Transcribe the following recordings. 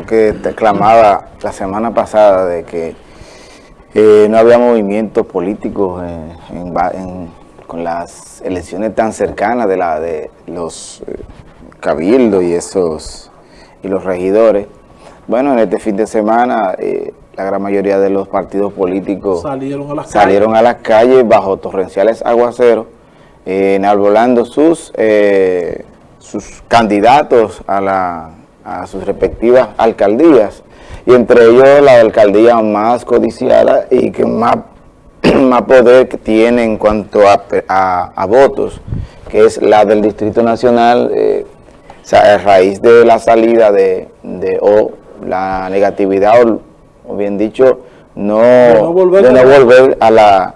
tú que te clamaba la semana pasada de que eh, no había movimientos políticos con las elecciones tan cercanas de la de los eh, cabildos y esos y los regidores. Bueno, en este fin de semana eh, la gran mayoría de los partidos políticos salieron a las salieron calles, a las calles bajo torrenciales aguaceros, enarbolando sus sus candidatos a, la, a sus respectivas alcaldías y entre ellos la alcaldía más codiciada y que más, más poder tiene en cuanto a, a, votos, que es la del Distrito Nacional, eh, a raíz de la salida de, de o la negatividad, o, bien dicho, no, de no volver, de no volver a la,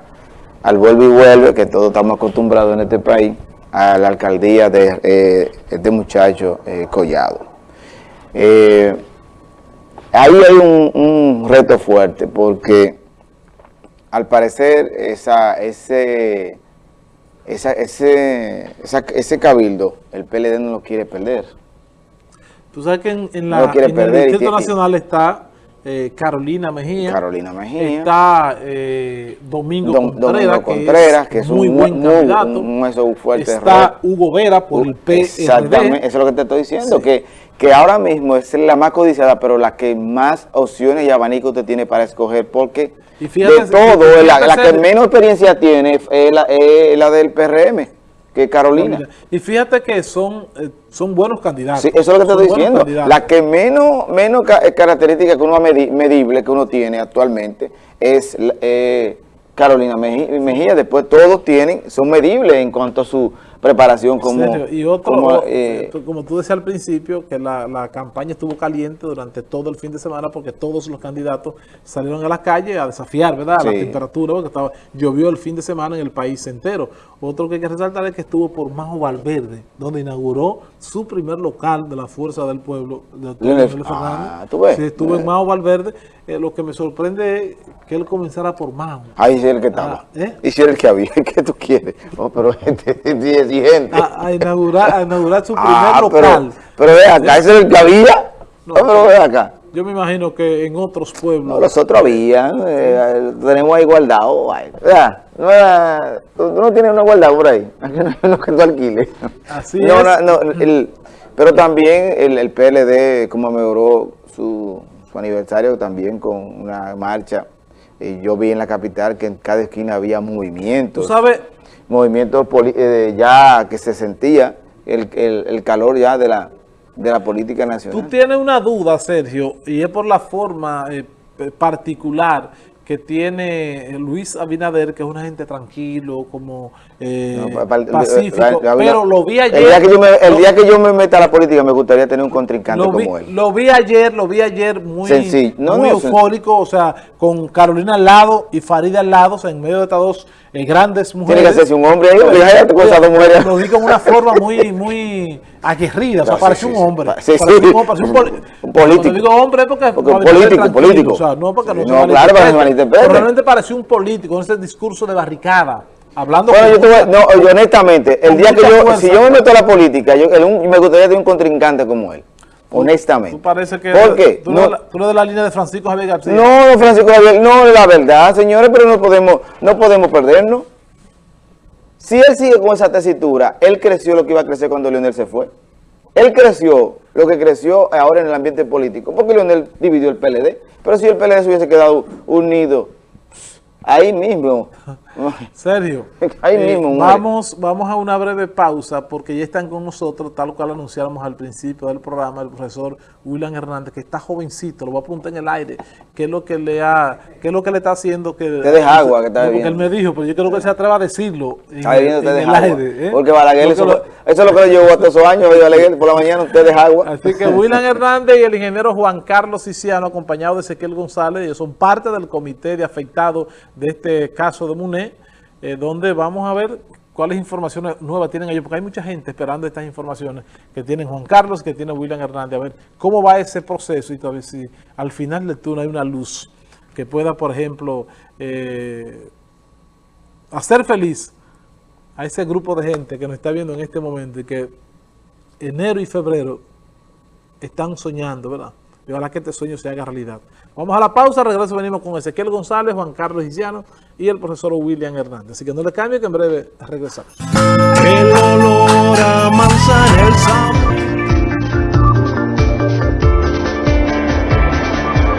al vuelve y vuelve, que todos estamos acostumbrados en este país, a la alcaldía de eh, este muchacho eh, Collado. Eh, ahí hay un, reto fuerte porque al parecer esa, ese, ese, ese cabildo, el PLD no lo quiere perder. Tú sabes que en, la, en el Distrito Nacional está eh, Carolina Mejía. Carolina Mejía. Está eh, Domingo, Contreras, que, es, muy un, buen candidato. Un, fuerte está Hugo Vera por el PRD. Exactamente, eso es lo que te estoy diciendo, que, que ahora mismo es la más codiciada, pero la que más opciones y abanico usted tiene para escoger, porque de todo, la, que menos experiencia tiene es la, es la del PRM que Carolina. Y fíjate que son, eh, son buenos candidatos. Sí, eso es lo que te estoy diciendo. La que menos, menos eh, característica que uno medible que uno tiene actualmente es eh, Carolina Mejía. Después todos tienen, son medibles en cuanto a su preparación como... Y otro, eh, como, tú decías al principio, que la, campaña estuvo caliente durante todo el fin de semana porque todos los candidatos salieron a la calle a desafiar, ¿verdad? La temperatura, porque estaba, llovió el fin de semana en el país entero. Otro que hay que resaltar es que estuvo por Majo Valverde, donde inauguró su primer local de la Fuerza del Pueblo, de ah, ¿tú ves? Sí, estuvo en eh. Majo Valverde. Eh, lo que me sorprende es que él comenzara por Majo. Ahí sí el que estaba. Ah, ¿eh? Y si era el que había, ¿qué tú quieres? Oh, pero gente, gente. A, inaugurar, a inaugurar su ah, primer local. Pero, ve acá, ¿ese es el que había? No, pero ve acá. Yo me imagino que en otros pueblos... No, los otros habían, eh, tenemos ahí guardado. No era, tú, no tienes una guardado por ahí, no que tú alquiles. Así no, es. No, el, pero también el, el PLD como mejoró su, su aniversario también con una marcha. Y yo vi en la capital que en cada esquina había movimientos. ¿Tú sabes? Movimientos eh, ya que se sentía el, el, el calor ya de la de la política nacional. Tú tienes una duda, Sergio, y es por la forma eh, particular que tiene Luis Abinader, que es una gente tranquilo, como eh, pacífico, pero lo vi ayer... El día, que yo me, el día que yo me meta a la política me gustaría tener un contrincante como él. Lo vi ayer, lo vi ayer muy, muy eufórico, o sea, con Carolina al lado y Farida al lado, o sea, en medio de estas dos eh, grandes mujeres. Tiene que hacerse un hombre ahí, Lo vi con una forma muy, muy aguerrida, o sea, parece un hombre. Sí, sí. Un, un, político. digo hombre porque, porque político, político. O sea, no porque no, no claro, Pero realmente pareció un político, con ese discurso de barricada. Hablando bueno, yo, no, honestamente, el día que yo, si yo me meto a la política, yo, me gustaría tener un contrincante como él honestamente. ¿Tú parece que ¿Por qué? Tú, no, tú eres de la línea de Francisco Javier García. No, Francisco Javier, no, la verdad, señores, pero no podemos, no podemos perdernos. Si él sigue con esa tesitura, él creció lo que iba a crecer cuando Leonel se fue. Él creció lo que creció ahora en el ambiente político, porque Leonel dividió el PLD. Pero si el PLD se hubiese quedado unido, ahí mismo Sergio, Ahí eh, mismo, vamos, vamos a una breve pausa porque ya están con nosotros, tal cual anunciamos al principio del programa, el profesor William Hernández, que está jovencito, lo voy a apuntar en el aire, qué es lo que le ha, qué es lo que le está haciendo que... Te deja agua que está bebiendo. él me dijo, pero yo creo que se atreva a decirlo está bebiendo, te deja agua. Aire, ¿eh? Porque Balaguer, eso, eso, es lo que le llevó hasta esos años, Balaguer, por la mañana usted deja agua. Así que William Hernández y el ingeniero Juan Carlos Siciano, acompañado de Ezequiel González, ellos son parte del comité de afectados de este caso de MUNE, eh, donde vamos a ver cuáles informaciones nuevas tienen ellos, porque hay mucha gente esperando estas informaciones que tienen Juan Carlos, que tiene William Hernández, a ver cómo va ese proceso y todavía si al final del túnel hay una luz que pueda, por ejemplo, eh, hacer feliz a ese grupo de gente que nos está viendo en este momento y que enero y febrero están soñando, ¿verdad? Y ojalá que este sueño se haga realidad. Vamos a la pausa, regreso venimos con Ezequiel González, Juan Carlos Isiano y el profesor William Hernández. Así que no le cambie que en breve regresamos. El olor a manzana, el sabor